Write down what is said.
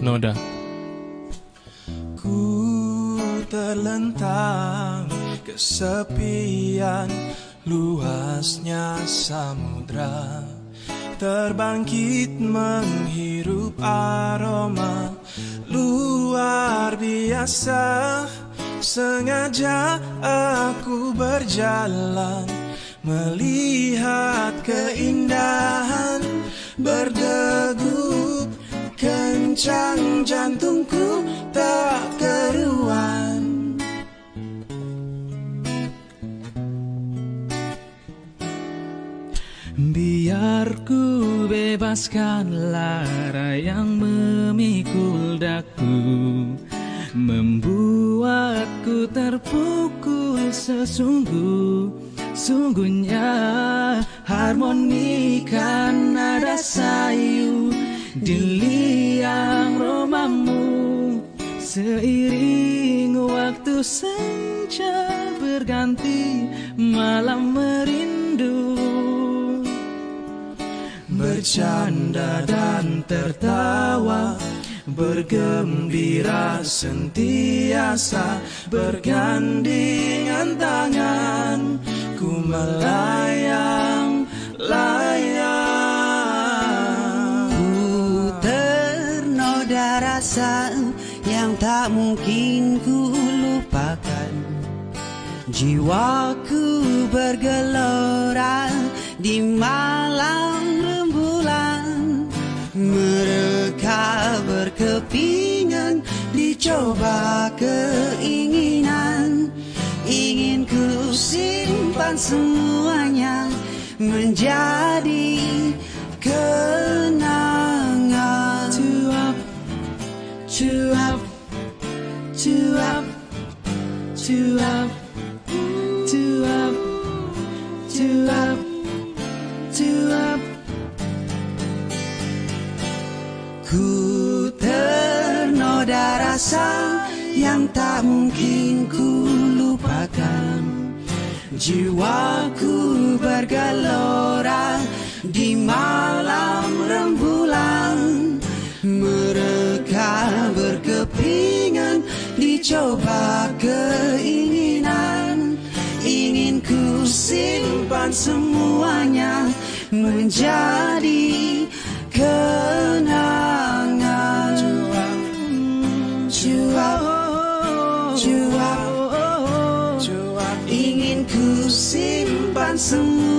Noda. Ku terlentang kesepian luasnya samudra. Terbangkit menghirup aroma luar biasa. Sengaja aku berjalan Melihat keindahan Berdegup kencang jantungku tak keruan. Biar ku bebaskan lara yang memikul daku Membuatku terpukul sesungguh Sungguhnya harmonikan nada sayu Di liang romamu. Seiring waktu senja berganti Malam merindu. Bercanda dan tertawa Bergembira sentiasa Bergandengan tangan melayang layang. Ku ternoda rasa yang tak mungkin ku lupakan. Jiwaku bergelora di malam rembulan. Mereka berkepingan dicoba keinginan simpan semuanya menjadi kenangan Cuap, cuap, cuap, cuap, cuap, cuap, cuap. Ku ternoda rasa yang tak mungkin ku lupakan Jiwaku bergelora di malam rembulan. Mereka berkepingan dicoba keinginan. Ingin ku simpan semuanya menjadi kenangan. Cuap, Cuap simpan